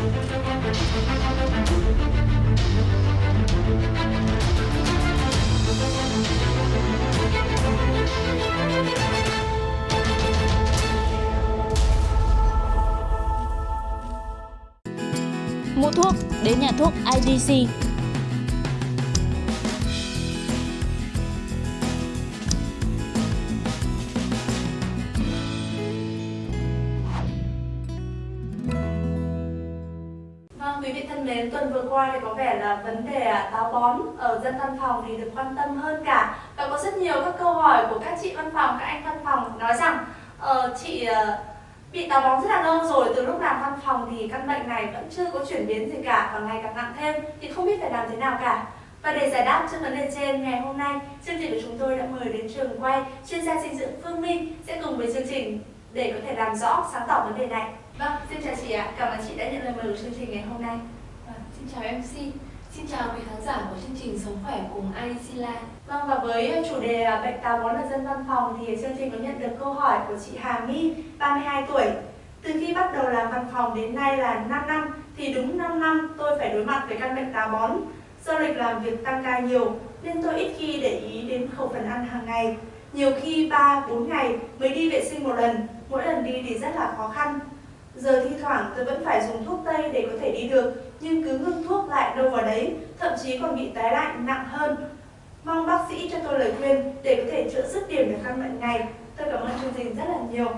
Mua thuốc đến nhà thuốc IDC. Qua thì có vẻ là vấn đề à, táo bón ở dân văn phòng thì được quan tâm hơn cả và có rất nhiều các câu hỏi của các chị văn phòng, các anh văn phòng nói rằng uh, chị uh, bị táo bón rất là lâu rồi, từ lúc làm văn phòng thì căn bệnh này vẫn chưa có chuyển biến gì cả và ngày càng nặng thêm thì không biết phải làm thế nào cả. Và để giải đáp cho vấn đề trên ngày hôm nay, chương trình của chúng tôi đã mời đến trường quay chuyên gia dinh dưỡng Phương Minh sẽ cùng với chương trình để có thể làm rõ sáng tỏ vấn đề này. Vâng, xin chào chị ạ. Cảm ơn chị đã nhận lời mời của chương trình ngày hôm nay. Xin chào MC, xin chào quý khán giả của chương trình Sống Khỏe cùng IEC Live Vâng và với ờ, chủ đề bệnh táo bón ở dân văn phòng thì chương trình có nhận được câu hỏi của chị Hà My, 32 tuổi. Từ khi bắt đầu làm văn phòng đến nay là 5 năm thì đúng 5 năm tôi phải đối mặt với căn bệnh táo bón. Do lịch làm việc tăng ca nhiều nên tôi ít khi để ý đến khẩu phần ăn hàng ngày. Nhiều khi 3-4 ngày mới đi vệ sinh một lần, mỗi lần đi thì rất là khó khăn. Giờ thi thoảng tôi vẫn phải dùng thuốc tây để có thể đi được, nhưng cứ ngưng thuốc lại đâu vào đấy, thậm chí còn bị tái lại nặng hơn. Mong bác sĩ cho tôi lời khuyên để có thể chữa dứt điểm được căn bệnh này. Tôi cảm ơn chương trình rất là nhiều.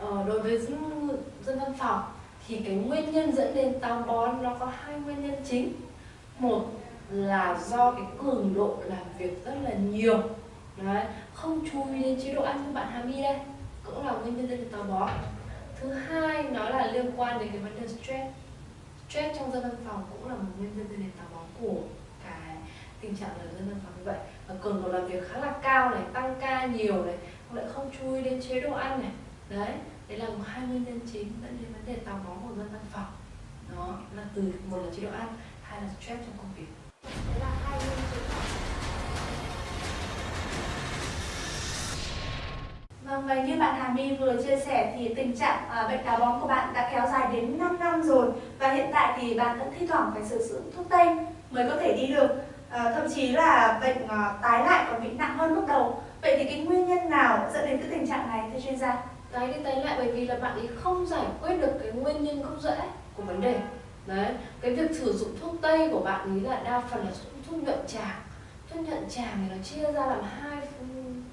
ờ, Đối với dân, dân văn phòng thì cái nguyên nhân dẫn đến táo bón nó có hai nguyên nhân chính Một là do cái cường độ làm việc rất là nhiều Đấy, không chú ý đến chế độ ăn như bạn Hà My đây cũng là nguyên nhân dẫn đến táo bón Thứ hai nó là liên quan đến cái vấn đề stress Stress trong dân văn phòng cũng là một nguyên nhân dẫn đến táo bón của cái tình trạng là dân văn phòng như vậy. Và cường độ làm việc khá là cao này, tăng ca nhiều này lại không chú ý đến chế độ ăn này. Đấy đấy là một hai nguyên nhân chính dẫn đến vấn đề táo bón của dân văn phòng. Đó, là từ một là chế độ ăn, hai là stress trong công việc. Đấy là hai nguyên chứng. Vâng, và như bạn Hà My vừa chia sẻ thì tình trạng à, bệnh táo bón của bạn đã kéo dài đến 5 năm rồi và hiện tại thì bạn vẫn thi thoảng phải sử dụng thuốc tây mới có thể đi được. À, thậm chí là bệnh à, tái lại còn bị nặng hơn lúc đầu. Vậy thì cái nguyên nhân nào dẫn đến cái tình trạng này thưa chuyên gia? Tái đi tái lại bởi vì là bạn ấy không giải quyết được cái nguyên nhân gốc rễ của vấn đề. Đấy cái việc sử dụng thuốc tây của bạn ấy là đa phần là thuốc, nhuận tràng. Thuốc nhuận tràng thì nó chia ra làm hai ừ,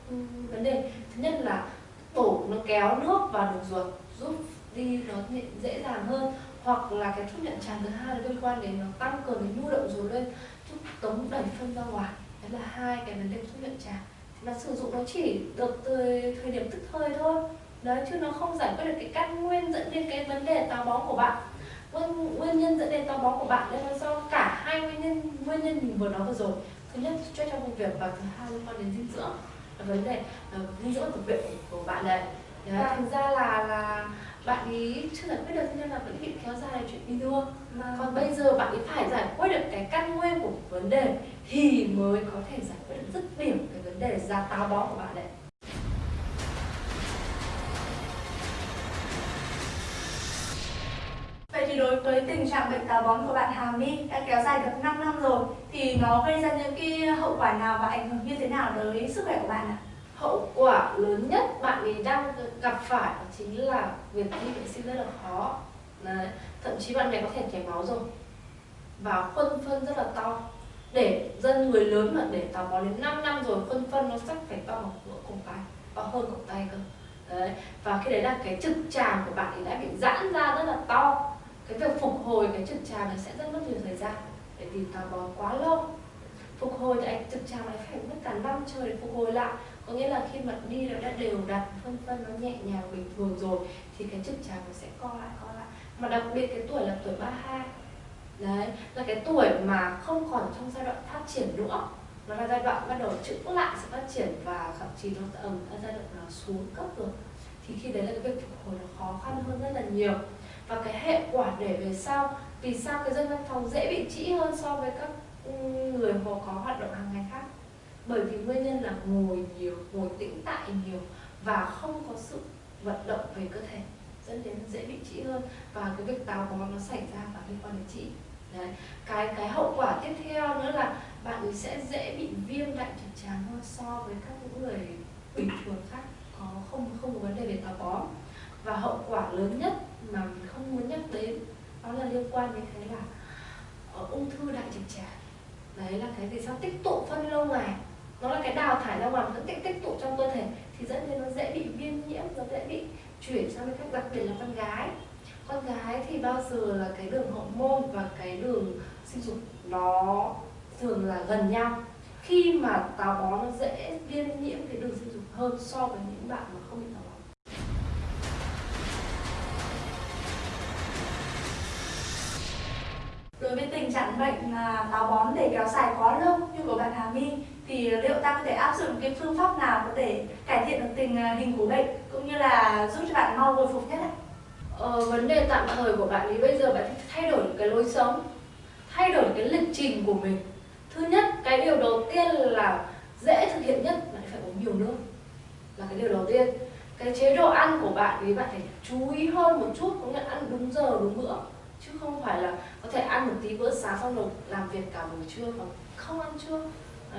ừ, vấn đề nhất là tổ nó kéo nước vào đường ruột giúp đi nó nhẹ- dễ dàng hơn. Hoặc là cái thuốc nhuận tràng thứ hai là liên quan đến nó tăng cường cái nhu động ruột lên giúp tống đẩy phân ra ngoài. Đấy là hai cái vấn đề thuốc nhuận tràng. Thì là sử dụng nó chỉ được từ thời điểm tức thời thôi. Đấy chứ nó không giải quyết được cái căn nguyên dẫn đến cái vấn đề táo bón của bạn. Nguyên, nguyên nhân dẫn đến táo bón của bạn đây là do cả hai nguyên nhân nguyên nhân mình vừa nói vừa rồi. Thứ nhất stress trong công việc và thứ hai liên quan đến dinh dưỡng vấn đề uh, dinh dưỡng tập luyện của bạn này đấy, Vâng. thành ra là là bạn ý chưa giải quyết được nên là vẫn bị kéo dài chuyện đi đua. Còn bây giờ bạn ấy phải giải quyết được cái căn nguyên của vấn đề thì mới có thể giải quyết được dứt điểm cái vấn đề ra táo bón của bạn đấy thì đối với tình trạng bệnh táo bón của bạn Hà My đã kéo dài được 5 năm rồi, thì nó gây ra những cái hậu quả nào và ảnh hưởng như thế nào tới sức khỏe của bạn ạ? hậu quả lớn nhất bạn ấy đang gặp phải chính là việc đi vệ sinh rất là khó Đấy. thậm chí bạn này có thể chảy máu rồi và khuôn phân rất là to để dân người lớn mà để táo bón đến 5 năm rồi, khuôn phân nó chắc phải to bằng nửa cổ tay, to hơn cổ tay cơ đấy, và khi đấy là cái trực tràng của bạn ấy đã bị giãn ra rất là to cái việc phục hồi cái trực tràng này sẽ rất mất nhiều thời gian. Để vì táo bón quá lâu. Phục hồi thì anh trực tràng này phải mất cả năm trời để phục hồi lại. Có nghĩa là khi mà đi nó đã đều đặn phân phân nó nhẹ nhàng, bình thường rồi, thì cái trực tràng nó sẽ co lại co lại. Mà đặc biệt cái tuổi là tuổi 32 đấy, là cái tuổi mà không còn trong giai đoạn phát triển nữa. Nó là giai đoạn bắt đầu chững lại sự phát triển và thậm chí nó ở giai đoạn nó xuống cấp rồi. Thì khi đấy là cái việc phục hồi nó khó khăn hơn rất là nhiều và cái hệ quả để về sau, vì sao cái dân văn phòng dễ bị trĩ hơn so với các người họ có hoạt động hàng ngày khác? Bởi vì nguyên nhân là ngồi nhiều, ngồi tĩnh tại nhiều và không có sự vận động về cơ thể, dẫn đến dễ bị trĩ hơn. Và cái việc táo bón nó xảy ra và liên quan đến trĩ. Đấy, cái cái hậu quả tiếp theo nữa là bạn ấy sẽ dễ bị viêm đại trực tràng hơn so với các những người bình thường khác, có không không có vấn đề về táo bón. Và hậu quả lớn nhất mà mình không muốn nhắc đến đó là liên quan đến cái là uh, ung thư đại trực tràng. Đấy là cái gì sao tích tụ phân lâu ngày. Nó là cái đào thải ra ngoài vẫn tích tích tụ trong cơ thể thì dẫn đến nó dễ bị viêm nhiễm nó dễ bị chuyển sang cái cách đặc biệt là con gái. Con gái thì bao giờ là cái đường hậu môn và cái đường sinh dục nó thường là gần nhau. Khi mà táo bón nó dễ viêm nhiễm cái đường sinh dục hơn so với những bạn mà không bị Đối với tình trạng bệnh táo bón để kéo dài quá lâu như của bạn Hà My thì liệu ta có thể áp dụng cái phương pháp nào có thể cải thiện được tình à, hình của bệnh cũng như là giúp cho bạn mau hồi phục nhất ạ? Ờ, vấn đề tạm thời của bạn ấy bây giờ bạn thay đổi cái lối sống thay đổi cái lịch trình của mình. Thứ nhất cái điều đầu tiên là dễ thực hiện nhất bạn phải uống nhiều nước là cái điều đầu tiên. Cái chế độ ăn của bạn ấy bạn phải chú ý hơn một chút có nghĩa ăn đúng giờ đúng bữa chứ không phải là có thể ăn một tí bữa sáng xong rồi làm việc cả buổi trưa mà không ăn trưa.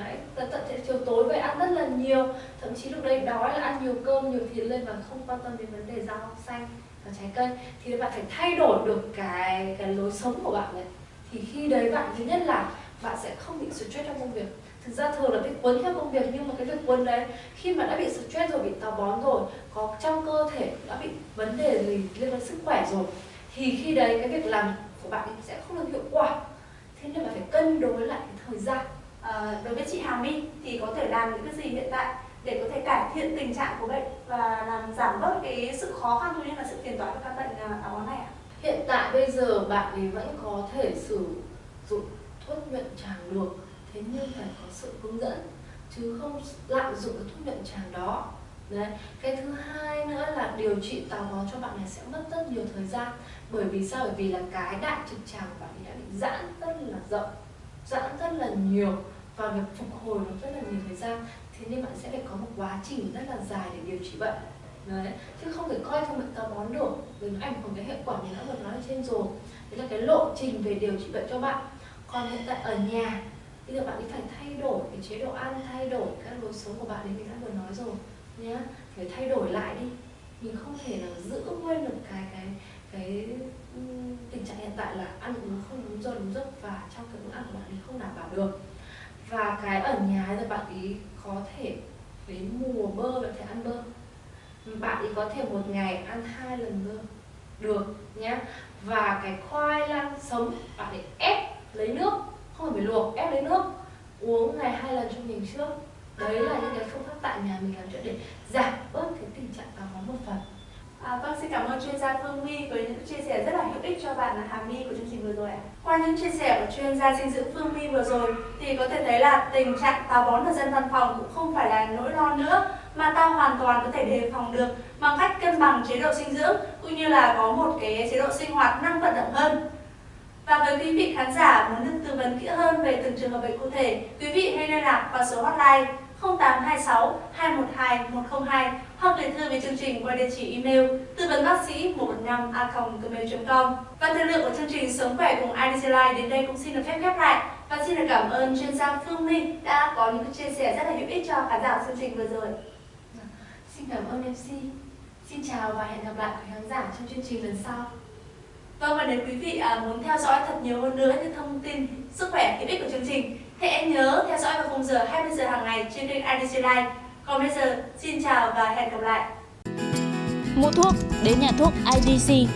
Đấy, tận tận chiều tối về ăn rất là nhiều. Thậm chí lúc đấy đói là ăn nhiều cơm nhiều thịt lên và không quan tâm đến vấn đề rau xanh và trái cây. Thì bạn phải thay đổi được cái cái lối sống của bạn này thì khi đấy bạn thứ nhất là bạn sẽ không bị stress trong công việc. Thực ra thường là bị cuốn theo công việc nhưng mà cái việc cuốn đấy khi mà đã bị stress rồi bị táo bón rồi có trong cơ thể đã bị vấn đề gì liên quan sức khỏe rồi thì khi đấy cái việc làm của bạn sẽ không được hiệu quả. Thế nên bạn phải cân đối lại cái thời gian. À, đối với chị Hà My thì có thể làm những cái gì hiện tại để có thể cải thiện tình trạng của bệnh và làm giảm bớt cái sự khó khăn cũng như là sự phiền toái của căn bệnh táo bón này ạ? Hiện tại bây giờ bạn ấy vẫn có thể sử dụng thuốc nhuận tràng được Thế nhưng phải có sự hướng dẫn Chứ không lạm dụng cái thuốc nhuận tràng đó Đấy. Cái thứ hai nữa là điều trị táo bón cho bạn này sẽ mất rất nhiều thời gian Bởi vì sao? Bởi vì là cái đại trực tràng của bạn ấy đã bị giãn rất là rộng, Giãn rất là nhiều Và việc phục hồi nó rất là nhiều thời gian Thế nên bạn sẽ phải có một quá trình rất là dài để điều trị bệnh Đấy. chứ không thể coi thông bệnh táo bón được vì nó ảnh hưởng cái hệ quả mình đã vừa nói ở trên rồi đấy là cái lộ trình về điều trị bệnh cho bạn còn hiện tại ở nhà, bây giờ bạn ấy phải thay đổi cái chế độ ăn, thay đổi các lối sống của bạn ấy mình đã vừa nói rồi nhá. Phải thay đổi lại đi. Mình không thể nào giữ nguyên được cái cái cái ừ, tình trạng hiện tại là ăn uống không đúng giờ đúng giấc và trong cái bữa ăn của bạn ấy không đảm bảo được. Và cái ở nhà thì bạn ấy có thể đến mùa bơ, bạn thể ăn bơ. Bạn ấy có thể một ngày ăn hai lần bơ. Được, nhá. Và cái khoai lang sống, bạn ấy ép lấy nước. Không phải luộc, ép lấy nước. Uống ngày hai lần trong mình trước đấy là những cái phương pháp tại nhà mình làm chuyện để giảm bớt cái tình trạng táo bón một phần À, vâng, xin cảm ơn chuyên gia Phương My với những chia sẻ rất là hữu ích cho bạn Hà My của chương trình vừa rồi ạ. Qua những chia sẻ của chuyên gia dinh dưỡng Phương My vừa rồi thì có thể thấy là tình trạng táo bón ở dân văn phòng cũng không phải là nỗi lo nữa mà ta hoàn toàn có thể đề phòng được bằng cách cân bằng chế độ dinh dưỡng cũng như là có một cái chế độ sinh hoạt năng vận động hơn. Và với quý vị khán giả muốn được tư vấn kỹ hơn về từng trường hợp bệnh cụ thể, quý vị hãy liên lạc vào số hotline 0826 212 102 hoặc gửi thư về chương trình qua địa chỉ email tư vấn bác sĩ 115 a gmail.com. Và thời lượng của chương trình Sống khỏe cùng IDC Life đến đây cũng xin được phép khép lại. Và xin được cảm ơn chuyên gia Phương Minh đã có những chia sẻ rất là hữu ích cho khán giả chương trình vừa rồi. xin cảm ơn MC xin chào và hẹn gặp lại quý khán giả trong chương trình lần sau Vâng và nếu quý vị à, muốn theo dõi thật nhiều hơn nữa những thông tin sức khỏe hữu ích của chương trình hãy nhớ theo dõi vào khung giờ 20 giờ hàng ngày trên kênh IDC Live. Còn bây giờ, xin chào và hẹn gặp lại. Mua thuốc đến nhà thuốc IDC